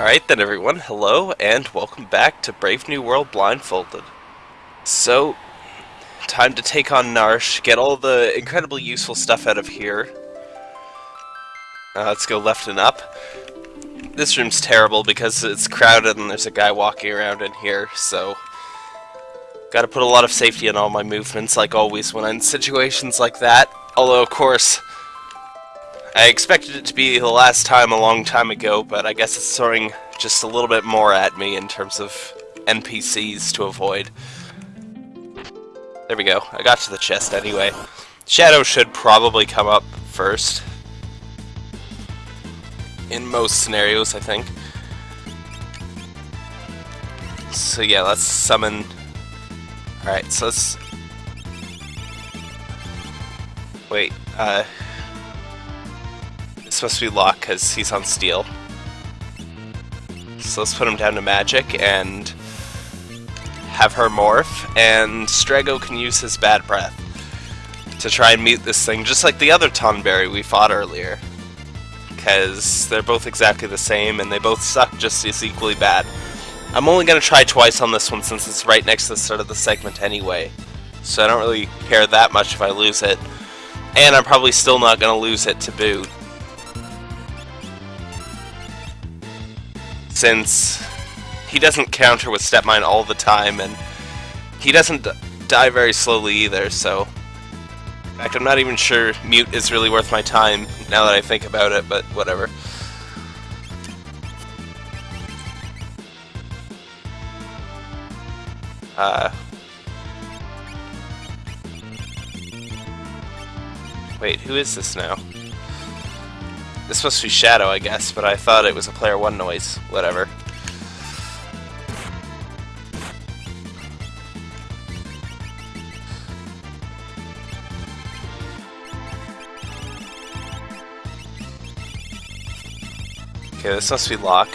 Alright then everyone, hello and welcome back to Brave New World Blindfolded. So, time to take on Narshe, get all the incredibly useful stuff out of here. Uh, let's go left and up. This room's terrible because it's crowded and there's a guy walking around in here, so... Gotta put a lot of safety in all my movements, like always when I'm in situations like that. Although, of course, I expected it to be the last time a long time ago, but I guess it's throwing just a little bit more at me in terms of NPCs to avoid. There we go. I got to the chest anyway. Shadow should probably come up first. In most scenarios, I think. So yeah, let's summon... Alright, so let's... Wait, uh... It's supposed to be Locke because he's on steel. So let's put him down to magic and have her morph, and Strago can use his bad breath to try and meet this thing, just like the other Tonberry we fought earlier. Because they're both exactly the same, and they both suck just as equally bad. I'm only going to try twice on this one since it's right next to the start of the segment anyway. So I don't really care that much if I lose it. And I'm probably still not going to lose it to boot. Since he doesn't counter with Step Mine all the time, and he doesn't die very slowly either, so... In fact, I'm not even sure Mute is really worth my time, now that I think about it, but whatever. Uh... Wait, who is this now? This supposed to be Shadow, I guess, but I thought it was a player one noise. Whatever. Okay, this must be Locke.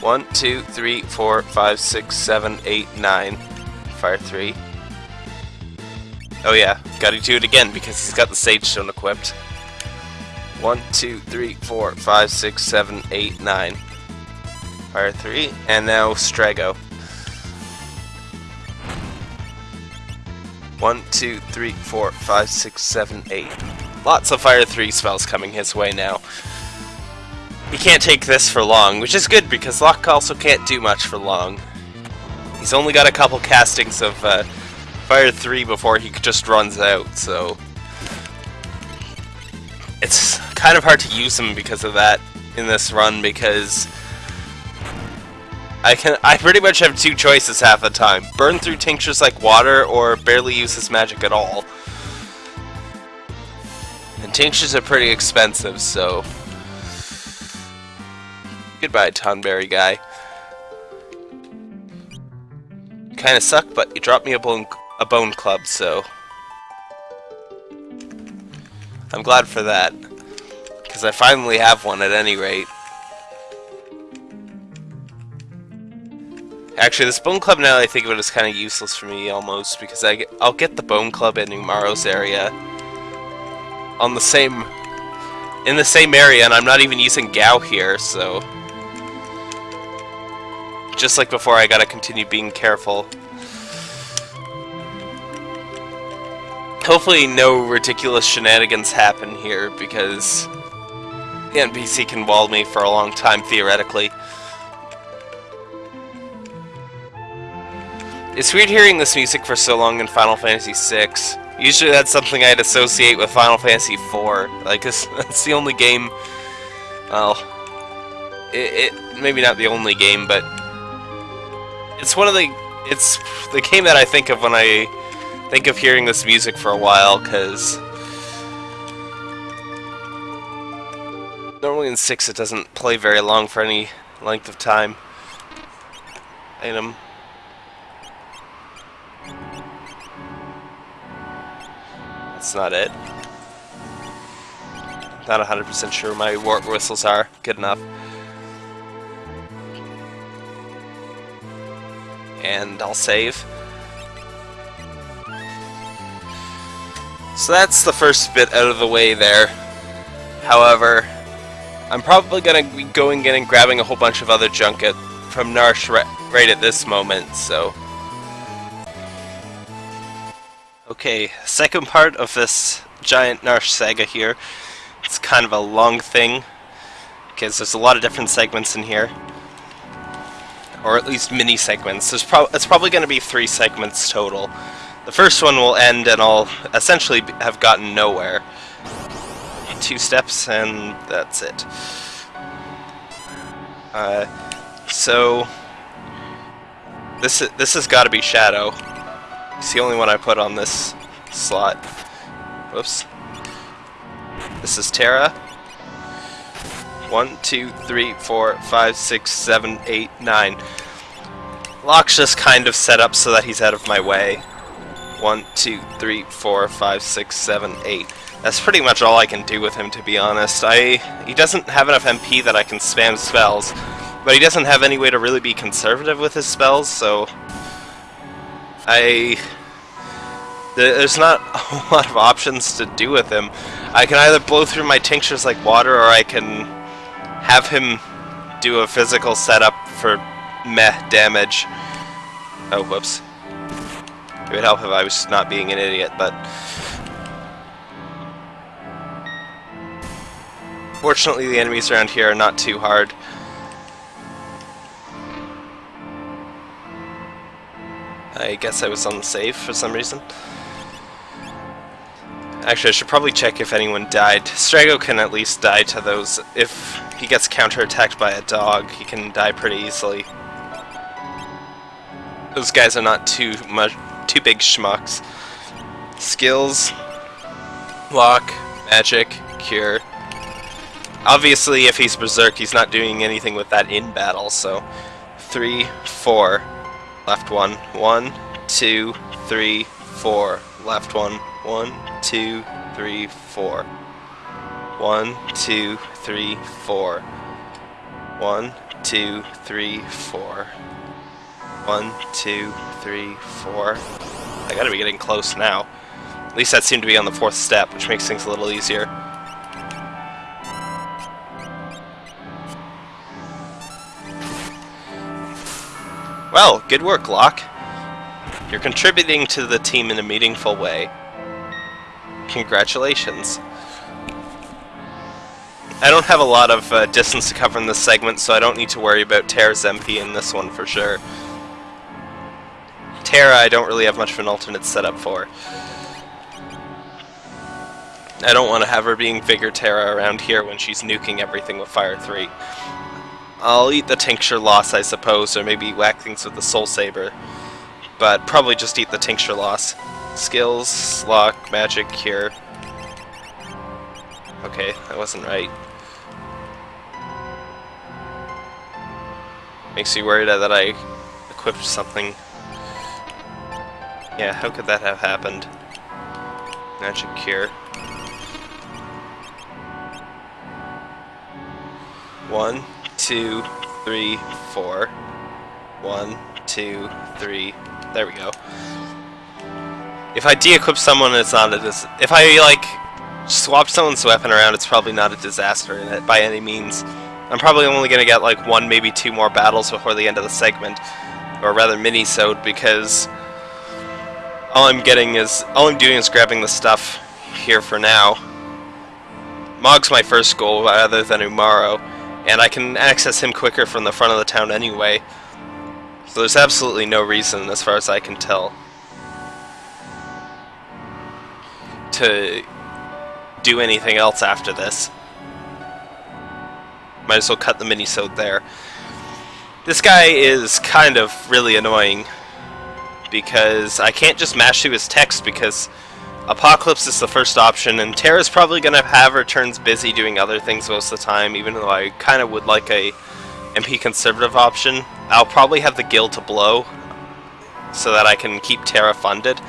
One, two, three, four, five, six, seven, eight, nine. Fire three. Oh yeah, gotta do it again because he's got the Sage Stone equipped. One, two, three, four, five, six, seven, eight, nine. Fire three, and now Strago. One, two, three, four, five, six, seven, eight. Lots of Fire 3 spells coming his way now. He can't take this for long, which is good because Locke also can't do much for long. He's only got a couple castings of uh, Fire 3 before he just runs out, so... It's kind of hard to use him because of that in this run because I can I pretty much have two choices half the time. Burn through tinctures like water or barely use his magic at all. And tinctures are pretty expensive, so Goodbye, Tonberry guy. Kinda suck, but you dropped me a bone a bone club, so I'm glad for that. Because I finally have one at any rate. Actually, this Bone Club, now that I think of it, is kind of useless for me, almost, because I get, I'll get the Bone Club in Umaro's area on the same... in the same area, and I'm not even using Gau here, so... Just like before, I gotta continue being careful. Hopefully no ridiculous shenanigans happen here, because NPC can wall me for a long time, theoretically. It's weird hearing this music for so long in Final Fantasy VI. Usually that's something I'd associate with Final Fantasy IV. Like, it's, it's the only game... Well... It, it, maybe not the only game, but... It's one of the... It's the game that I think of when I think of hearing this music for a while, because... Normally in 6 it doesn't play very long for any length of time. Item. That's not it. Not 100% sure my warp whistles are good enough. And I'll save. So that's the first bit out of the way there. However, I'm probably gonna be going in and grabbing a whole bunch of other junk at, from Narshe right, right at this moment, so... Okay, second part of this giant Narshe saga here. It's kind of a long thing, because there's a lot of different segments in here. Or at least mini segments. There's pro it's probably going to be three segments total. The first one will end and I'll essentially have gotten nowhere. Two steps and that's it. Uh, so this this has got to be Shadow. It's the only one I put on this slot. Whoops. This is Terra. One, two, three, four, five, six, seven, eight, nine. Locke's just kind of set up so that he's out of my way. One, two, three, four, five, six, seven, eight. That's pretty much all I can do with him, to be honest. I He doesn't have enough MP that I can spam spells, but he doesn't have any way to really be conservative with his spells, so... I... There's not a lot of options to do with him. I can either blow through my tinctures like water, or I can have him do a physical setup for meh damage. Oh, whoops. It would help if I was not being an idiot, but... Fortunately, the enemies around here are not too hard. I guess I was save for some reason. Actually, I should probably check if anyone died. Strago can at least die to those. If he gets counterattacked by a dog, he can die pretty easily. Those guys are not too much, too big schmucks. Skills, Locke, magic, cure. Obviously, if he's berserk, he's not doing anything with that in battle. So, three, four, left one, one, two, three, four, left one, one, two, three, four. One, two, three, four. One, two, three, four. One, two, three, four. I gotta be getting close now. At least that seemed to be on the fourth step, which makes things a little easier. Well, good work, Locke. You're contributing to the team in a meaningful way. Congratulations. I don't have a lot of uh, distance to cover in this segment, so I don't need to worry about Terra's MP in this one for sure. Terra I don't really have much of an alternate setup for. I don't want to have her being Vigor Terra around here when she's nuking everything with Fire 3. I'll eat the Tincture loss, I suppose, or maybe whack things with the Soul Saber. But probably just eat the Tincture loss. Skills, Locke, Magic, Cure. Okay, that wasn't right. Makes me worried that I equipped something. Yeah, how could that have happened? Magic Cure. One, two, three, four. One, two, three. There we go. If I de-equip someone, it's not a dis- If I, like, swap someone's weapon around, it's probably not a disaster in it by any means. I'm probably only to get, like, one, maybe two more battles before the end of the segment. Or rather, mini-sode, because all I'm getting is... All I'm doing is grabbing the stuff here for now. Mog's my first goal, rather than Umaro, and I can access him quicker from the front of the town anyway. So there's absolutely no reason, as far as I can tell, to do anything else after this. Might as well cut the mini-sode there. This guy is kind of really annoying because I can't just mash through his text because Apocalypse is the first option and Terra's probably going to have her turns busy doing other things most of the time even though I kind of would like a MP conservative option. I'll probably have the guild to blow so that I can keep Terra funded.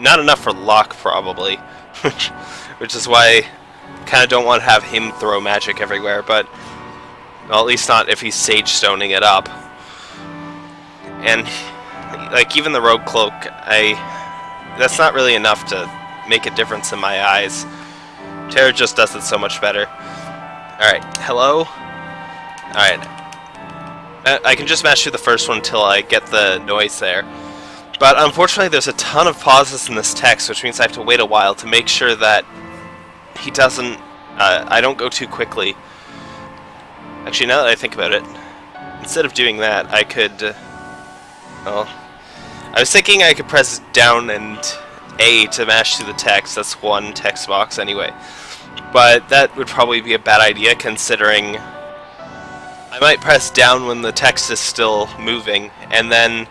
Not enough for Locke probably. which is why I kind of don't want to have him throw magic everywhere, but well, at least not if he's Sage Stoning it up. And, like, even the Rogue Cloak, I... That's not really enough to make a difference in my eyes. Terra just does it so much better. Alright, hello? Alright. Uh, I can just match through the first one until I get the noise there. But unfortunately there's a ton of pauses in this text, which means I have to wait a while to make sure that he doesn't... Uh, I don't go too quickly. Actually, now that I think about it, instead of doing that, I could... Uh, well... I was thinking I could press down and A to mash through the text. That's one text box anyway. But that would probably be a bad idea considering I might press down when the text is still moving and then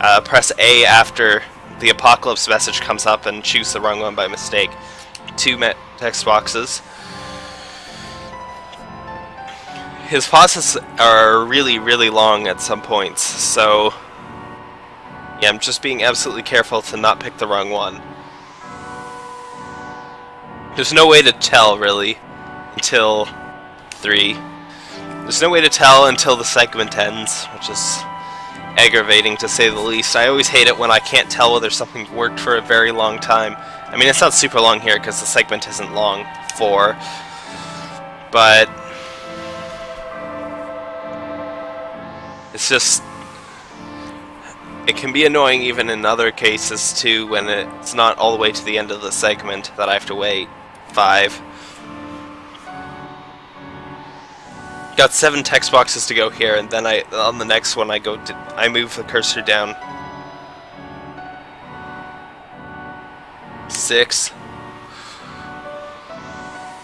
uh, press A after the apocalypse message comes up and choose the wrong one by mistake. Two text boxes. His pauses are really, really long at some points, so yeah, I'm just being absolutely careful to not pick the wrong one. There's no way to tell, really, until 3. There's no way to tell until the segment ends, which is aggravating to say the least. I always hate it when I can't tell whether something worked for a very long time. I mean, it's not super long here because the segment isn't long, 4. But... It's just it can be annoying even in other cases too when it's not all the way to the end of the segment that I have to wait five. Got seven text boxes to go here, and then I on the next one I go to, I move the cursor down. Six.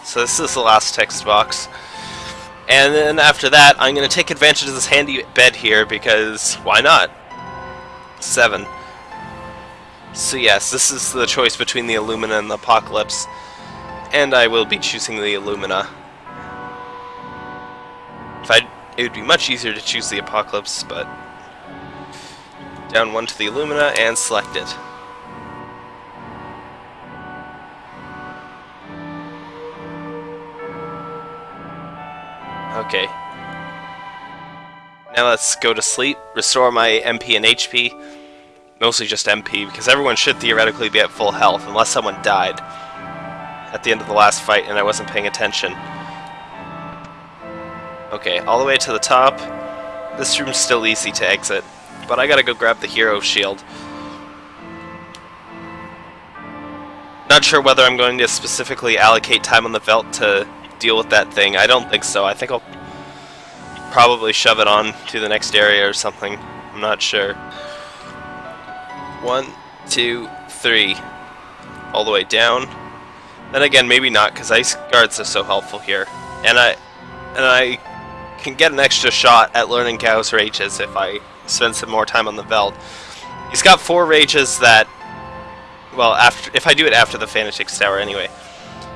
So this is the last text box. And then after that, I'm going to take advantage of this handy bed here because why not? Seven. So yes, this is the choice between the Illumina and the Apocalypse and I will be choosing the Illumina. If I, it would be much easier to choose the Apocalypse, but down one to the Illumina and select it. Okay. Now let's go to sleep, restore my MP and HP. Mostly just MP, because everyone should theoretically be at full health, unless someone died at the end of the last fight and I wasn't paying attention. Okay, all the way to the top. This room's still easy to exit, but I gotta go grab the hero shield. Not sure whether I'm going to specifically allocate time on the Veldt to deal with that thing. I don't think so. I think I'll probably shove it on to the next area or something. I'm not sure. One, two, three. All the way down. Then again, maybe not, because ice guards are so helpful here. And I and I can get an extra shot at learning Gau's rages if I spend some more time on the Veldt. He's got four rages that well, after if I do it after the Fanatics Tower anyway.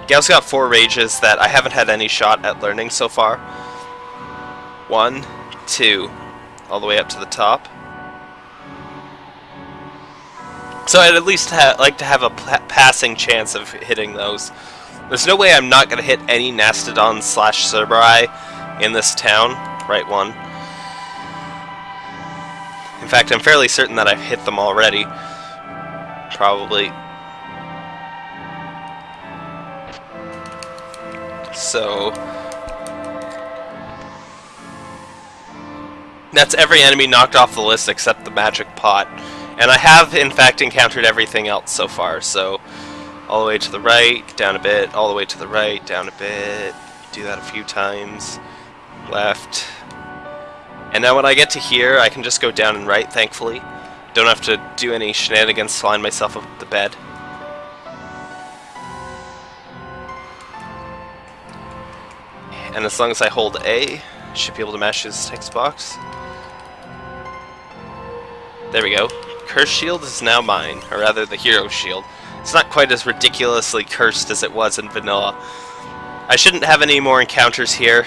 Gau's got four rages that I haven't had any shot at learning so far. One, two, all the way up to the top. So I'd at least like to have a passing chance of hitting those. There's no way I'm not going to hit any Nastidon slash Cerberai in this town. Right one. In fact, I'm fairly certain that I've hit them already. Probably. So... That's every enemy knocked off the list except the magic pot. And I have, in fact, encountered everything else so far, so all the way to the right, down a bit, all the way to the right, down a bit, do that a few times, left. And now when I get to here, I can just go down and right, thankfully. Don't have to do any shenanigans to line myself up the bed. And as long as I hold A, should be able to mash this text box. There we go. Curse Shield is now mine, or rather the Hero Shield. It's not quite as ridiculously cursed as it was in Vanilla. I shouldn't have any more encounters here.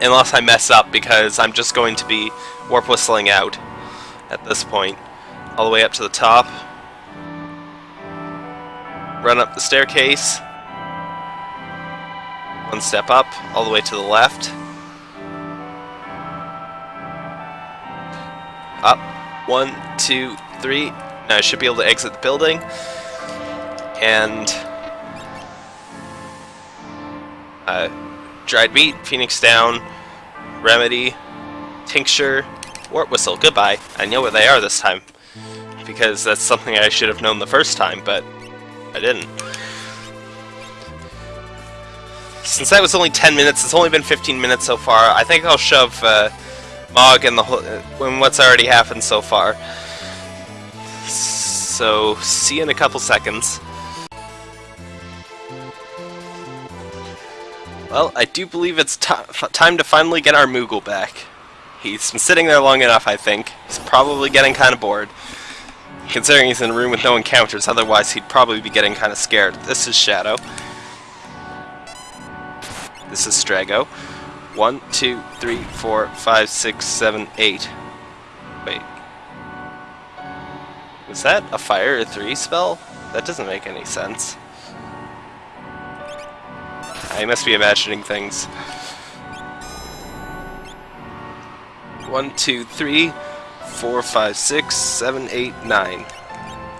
Unless I mess up, because I'm just going to be warp whistling out at this point. All the way up to the top. Run up the staircase. One step up, all the way to the left. Up. One, two, three. Now I should be able to exit the building. And... Uh, dried meat, phoenix down, remedy, tincture, warp whistle. Goodbye. I know where they are this time because that's something I should have known the first time, but I didn't. Since that was only 10 minutes, it's only been 15 minutes so far, I think I'll shove uh, Mog and the whole, when what's already happened so far. So, see you in a couple seconds. Well, I do believe it's time to finally get our Moogle back. He's been sitting there long enough, I think. He's probably getting kind of bored. Considering he's in a room with no encounters, otherwise he'd probably be getting kind of scared. This is Shadow. This is Strago. One, two, three, four, five, six, seven, eight. Wait. Was that a fire 3 spell? That doesn't make any sense. I must be imagining things. One, two, three, four, five, six, seven, eight, nine.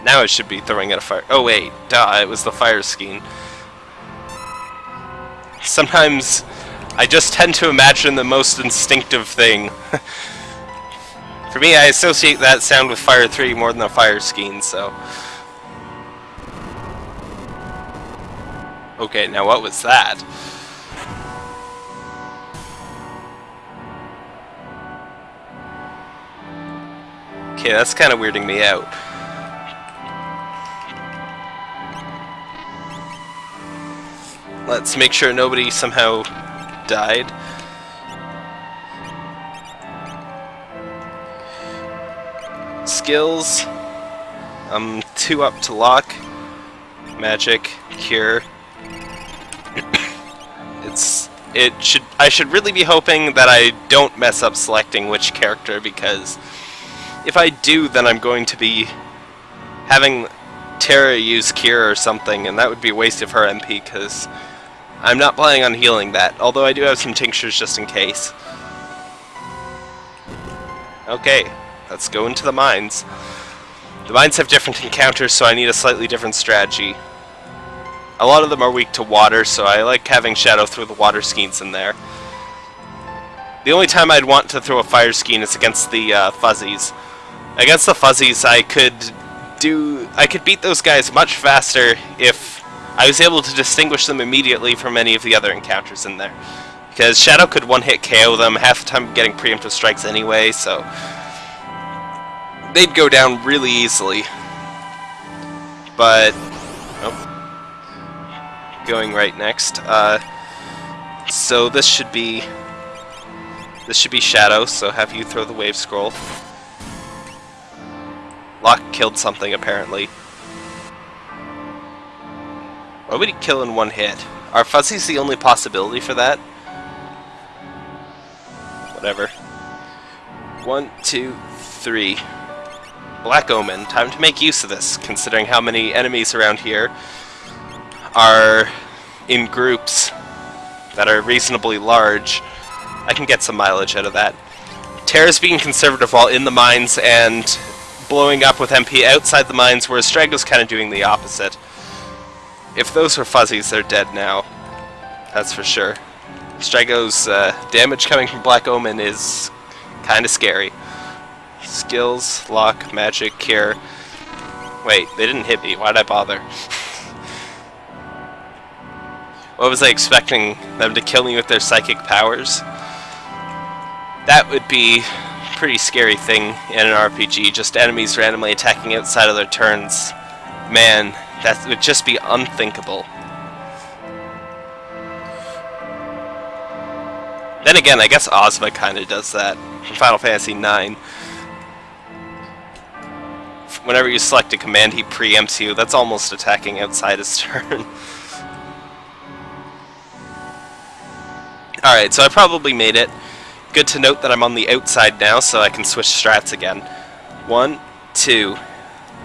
Now it should be throwing at a fire. Oh wait, duh, it was the fire skein. Sometimes I just tend to imagine the most instinctive thing. For me, I associate that sound with Fire 3 more than the fire skein, so... Okay, now what was that? Okay, that's kind of weirding me out. Let's make sure nobody somehow died. Skills. I'm two up to Locke. Magic, cure. it's it should I should really be hoping that I don't mess up selecting which character because if I do, then I'm going to be having Terra use Cure or something, and that would be a waste of her MP, because I'm not planning on healing that, although I do have some tinctures just in case. Okay, let's go into the mines. The mines have different encounters, so I need a slightly different strategy. A lot of them are weak to water, so I like having Shadow throw the water skeins in there. The only time I'd want to throw a fire skein is against the uh, fuzzies. Against the fuzzies, I could do... I could beat those guys much faster if I was able to distinguish them immediately from any of the other encounters in there. Because Shadow could one-hit KO them, half the time getting preemptive strikes anyway, so... They'd go down really easily. But... Going right next. Uh, so this should be... This should be Shadow, so have you throw the wave scroll. Locke killed something, apparently. Why would he kill in one hit? Are fuzzies the only possibility for that? Whatever. One, two, three. Black Omen. Time to make use of this, considering how many enemies around here are in groups that are reasonably large. I can get some mileage out of that. Terra's being conservative while in the mines, and blowing up with MP outside the mines, whereas Strago's kind of doing the opposite. If those were fuzzies, they're dead now. That's for sure. Strago's uh, damage coming from Black Omen is kind of scary. Skills, Locke, magic, cure. Wait, they didn't hit me. Why'd I bother? what was I expecting? Them to kill me with their psychic powers? That would be a pretty scary thing in an RPG, just enemies randomly attacking outside of their turns. Man, that would just be unthinkable. Then again, I guess Ozma kind of does that from Final Fantasy IX. Whenever you select a command, he preempts you. That's almost attacking outside his turn. Alright, so I probably made it. Good to note that I'm on the outside now, so I can switch strats again. One, two,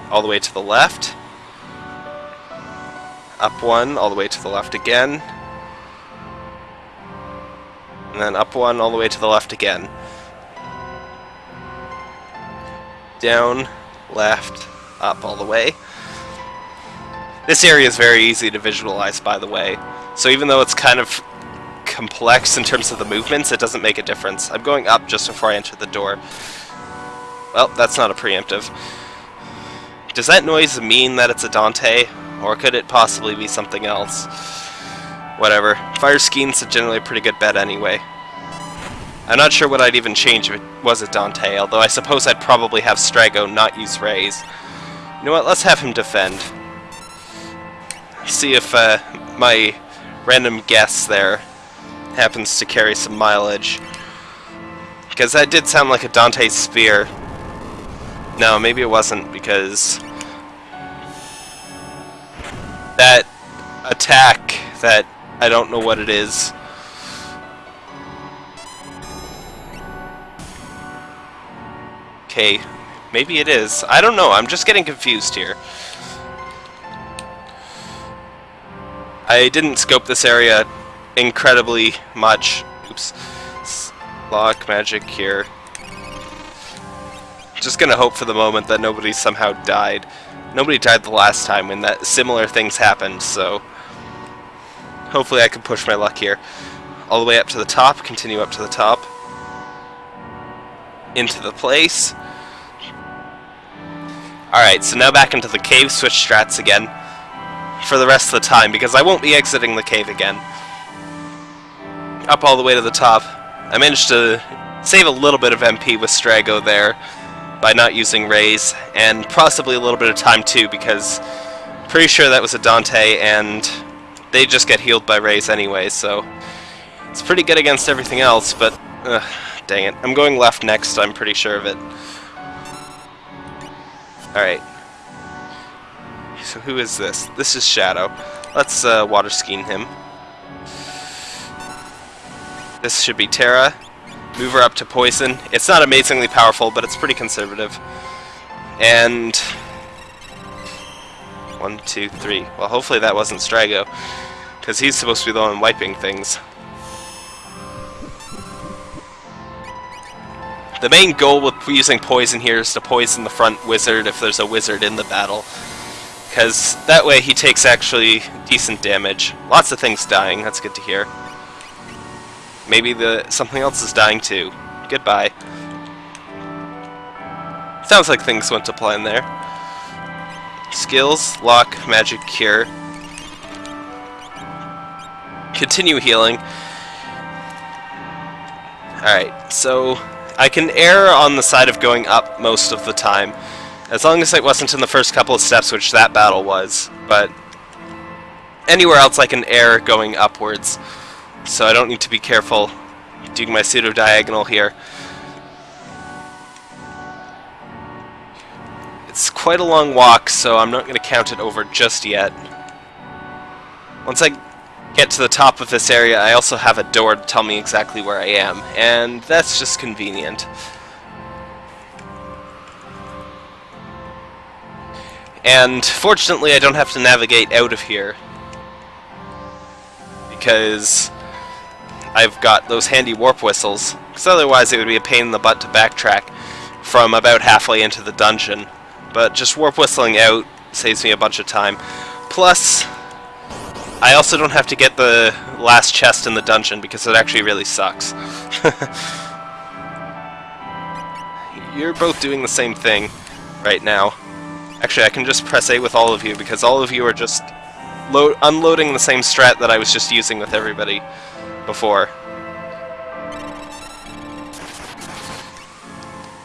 all the way to the left. Up one, all the way to the left again. And then up one, all the way to the left again. Down, left, up all the way. This area is very easy to visualize, by the way. So even though it's kind of complex in terms of the movements, it doesn't make a difference. I'm going up just before I enter the door. Well, that's not a preemptive. Does that noise mean that it's a Dante? Or could it possibly be something else? Whatever. Fire Scheme's Skene's generally a pretty good bet anyway. I'm not sure what I'd even change if it was a Dante, although I suppose I'd probably have Strago not use Rays. You know what, let's have him defend. See if uh, my random guess there happens to carry some mileage. Because that did sound like a Dante Spear. No, maybe it wasn't, because... That attack that I don't know what it is Okay, maybe it is. I don't know, I'm just getting confused here. I didn't scope this area incredibly much. Oops. Locke magic here. Just gonna hope for the moment that nobody somehow died. Nobody died the last time when that similar things happened, so hopefully I can push my luck here. All the way up to the top, continue up to the top into the place. Alright, so now back into the cave, switch strats again for the rest of the time, because I won't be exiting the cave again. Up all the way to the top. I managed to save a little bit of MP with Strago there by not using rays, and possibly a little bit of time too, because pretty sure that was a Dante, and they just get healed by rays anyway, so it's pretty good against everything else, but Dang it. I'm going left next, I'm pretty sure of it. Alright. So who is this? This is Shadow. Let's uh, water skiing him. This should be Terra. Move her up to Poison. It's not amazingly powerful, but it's pretty conservative. And... One, two, three. Well, hopefully that wasn't Strago. Because he's supposed to be the one wiping things. The main goal with using poison here is to poison the front wizard if there's a wizard in the battle. Because that way he takes actually decent damage. Lots of things dying, that's good to hear. Maybe the something else is dying too. Goodbye. Sounds like things went to plan there. Skills, Locke, magic, cure. Continue healing. Alright, so I can err on the side of going up most of the time, as long as it wasn't in the first couple of steps, which that battle was, but anywhere else I can err going upwards, so I don't need to be careful doing my pseudo-diagonal here. It's quite a long walk, so I'm not going to count it over just yet. Once I get to the top of this area, I also have a door to tell me exactly where I am, and that's just convenient. And fortunately I don't have to navigate out of here, because I've got those handy warp whistles, because otherwise it would be a pain in the butt to backtrack from about halfway into the dungeon. But just warp whistling out saves me a bunch of time. Plus, I also don't have to get the last chest in the dungeon because it actually really sucks. You're both doing the same thing right now. Actually, I can just press A with all of you because all of you are just unloading the same strat that I was just using with everybody before.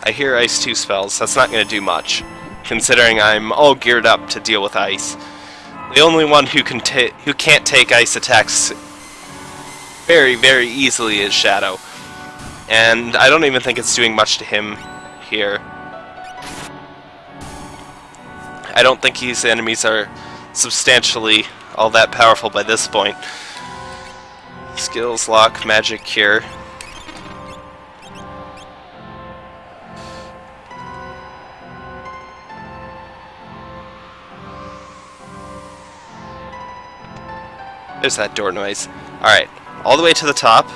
I hear Ice 2 spells. That's not going to do much, considering I'm all geared up to deal with Ice. The only one who can who can't take ice attacks very, very easily is Shadow. And I don't even think it's doing much to him here. I don't think his enemies are substantially all that powerful by this point. Skills, Locke, magic, cure. There's that door noise. Alright, all the way to the top.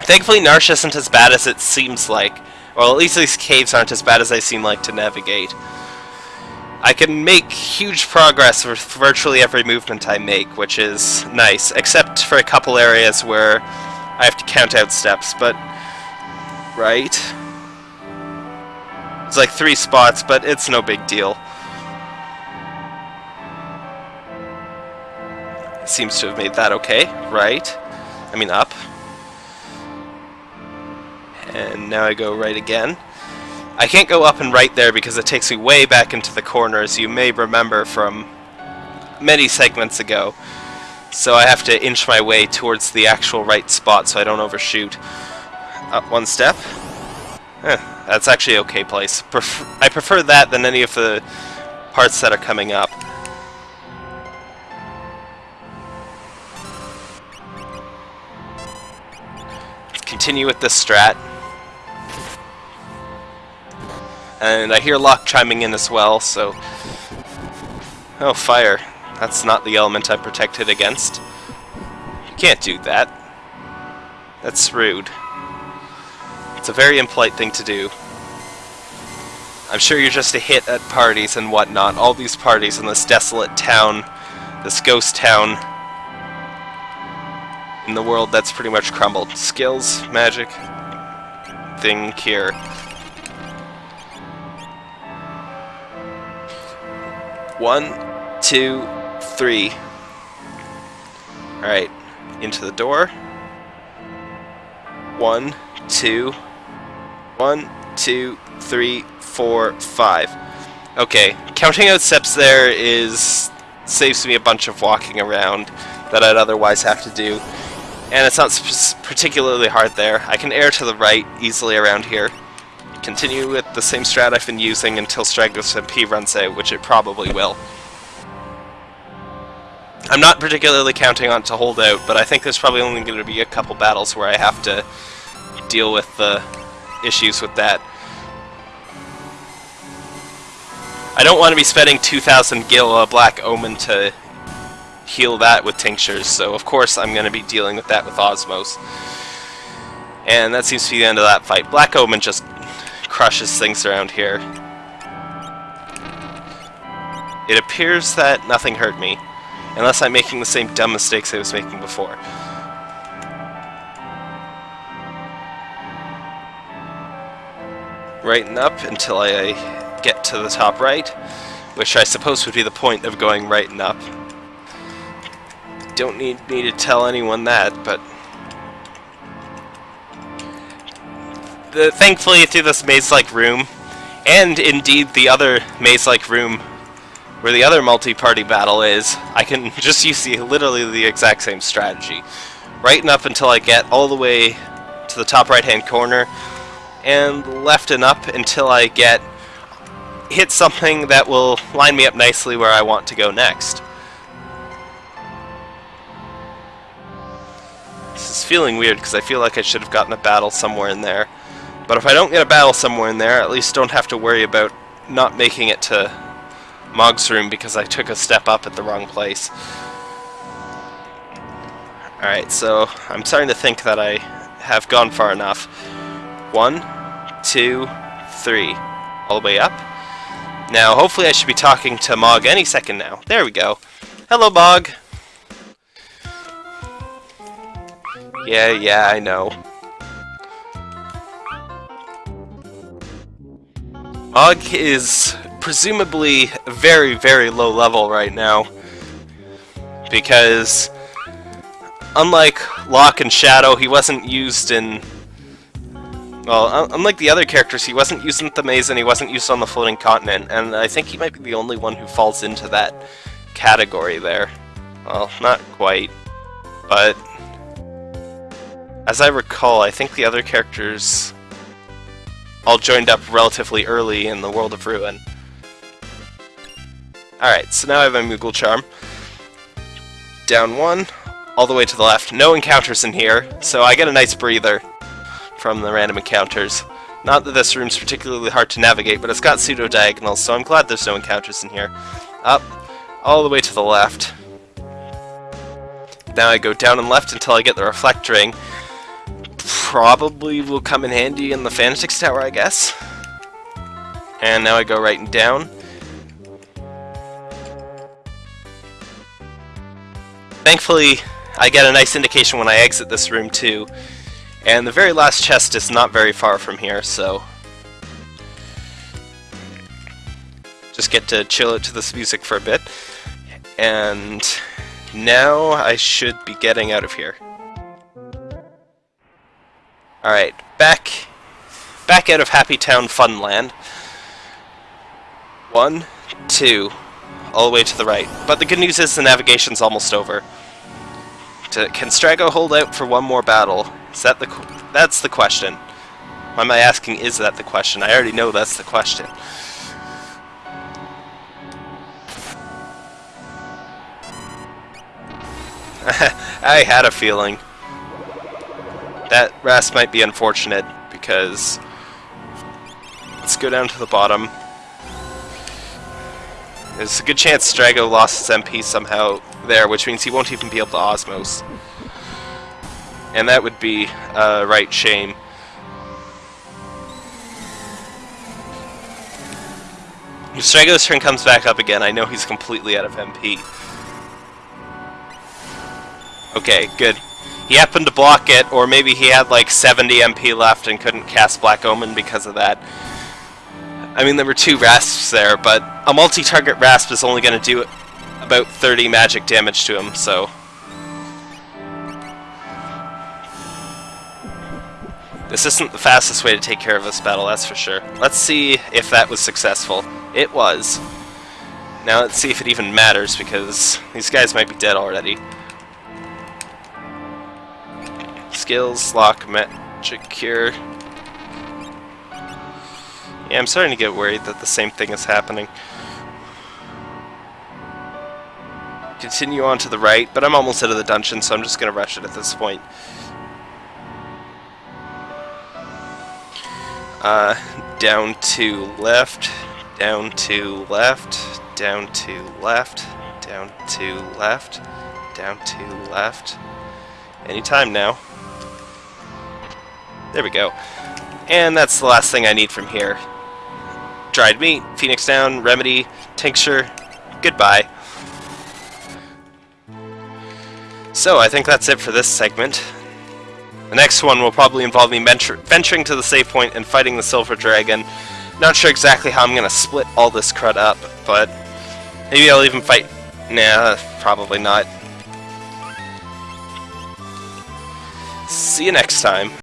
Thankfully Narshe isn't as bad as it seems like. Well, at least these caves aren't as bad as they seem like to navigate. I can make huge progress with virtually every movement I make, which is nice, except for a couple areas where I have to count out steps, but... Right? It's like three spots, but it's no big deal. Seems to have made that okay, right? I mean up. And now I go right again. I can't go up and right there because it takes me way back into the corner, as you may remember from many segments ago. So I have to inch my way towards the actual right spot so I don't overshoot. Up one step. Eh, that's actually okay place. Pref I prefer that than any of the parts that are coming up. continue with this strat. And I hear Locke chiming in as well, so... Oh, fire. That's not the element I'm protected against. You can't do that. That's rude. It's a very impolite thing to do. I'm sure you're just a hit at parties and whatnot. All these parties in this desolate town, this ghost town, in the world that's pretty much crumbled. Skills, magic, thing here. One, two, three. Alright, into the door. One, two, one, two, three, four, five. Okay, counting out steps there is saves me a bunch of walking around that I'd otherwise have to do and it's not particularly hard there. I can air to the right easily around here. Continue with the same strat I've been using until Strago's MP runs out, which it probably will. I'm not particularly counting on to hold out, but I think there's probably only going to be a couple battles where I have to deal with the issues with that. I don't want to be spending 2,000 gil a Black Omen to heal that with tinctures, so of course I'm going to be dealing with that with Osmose. And that seems to be the end of that fight. Black Omen just crushes things around here. It appears that nothing hurt me, unless I'm making the same dumb mistakes I was making before. Righten up until I get to the top right, which I suppose would be the point of going right and up don't need me to tell anyone that, but... The, thankfully, through this maze-like room, and indeed the other maze-like room where the other multi-party battle is, I can just use the, literally the exact same strategy. Right up until I get all the way to the top right-hand corner, and left and up until I get hit something that will line me up nicely where I want to go next. This is feeling weird because I feel like I should have gotten a battle somewhere in there. But if I don't get a battle somewhere in there, at least don't have to worry about not making it to Mog's room because I took a step up at the wrong place. Alright, so I'm starting to think that I have gone far enough. One, two, three. All the way up. Now, hopefully I should be talking to Mog any second now. There we go. Hello, Mog. Yeah, yeah, I know. Og is presumably very, very low level right now. Because, unlike Locke and Shadow, he wasn't used in... Well, unlike the other characters, he wasn't used in the maze and he wasn't used on the floating continent, and I think he might be the only one who falls into that category there. Well, not quite, but as I recall, I think the other characters all joined up relatively early in the World of Ruin. Alright, so now I have my Moogle Charm. Down one, all the way to the left. No encounters in here, so I get a nice breather from the random encounters. Not that this room's particularly hard to navigate, but it's got pseudo-diagonals, so I'm glad there's no encounters in here. Up, all the way to the left. Now I go down and left until I get the Reflect Ring, probably will come in handy in the Fanatics Tower, I guess. And now I go right and down. Thankfully, I get a nice indication when I exit this room too. And the very last chest is not very far from here, so... Just get to chill it to this music for a bit. And now I should be getting out of here. Alright, back back out of Happy Town Funland. One, two, all the way to the right. But the good news is the navigation's almost over. To, can Strago hold out for one more battle? Is that the that's the question. Why am I asking is that the question? I already know that's the question. I had a feeling. That rest might be unfortunate, because... Let's go down to the bottom. There's a good chance Strago lost his MP somehow there, which means he won't even be able to Osmose. And that would be a right shame. If Strago's turn comes back up again, I know he's completely out of MP. Okay, good. He happened to block it, or maybe he had like 70 MP left and couldn't cast Black Omen because of that. I mean, there were two Rasps there, but a multi-target Rasp is only going to do about 30 magic damage to him, so... This isn't the fastest way to take care of this battle, that's for sure. Let's see if that was successful. It was. Now let's see if it even matters, because these guys might be dead already. Skills, Locke, magic, cure. Yeah, I'm starting to get worried that the same thing is happening. Continue on to the right, but I'm almost out of the dungeon, so I'm just going to rush it at this point. Uh, down to left, down to left, down to left, down to left, down to left. Anytime now. There we go. And that's the last thing I need from here. Dried meat, phoenix down, remedy, tincture, goodbye. So, I think that's it for this segment. The next one will probably involve me venturing to the save point and fighting the Silver Dragon. Not sure exactly how I'm going to split all this crud up, but maybe I'll even fight... Nah, probably not. See you next time.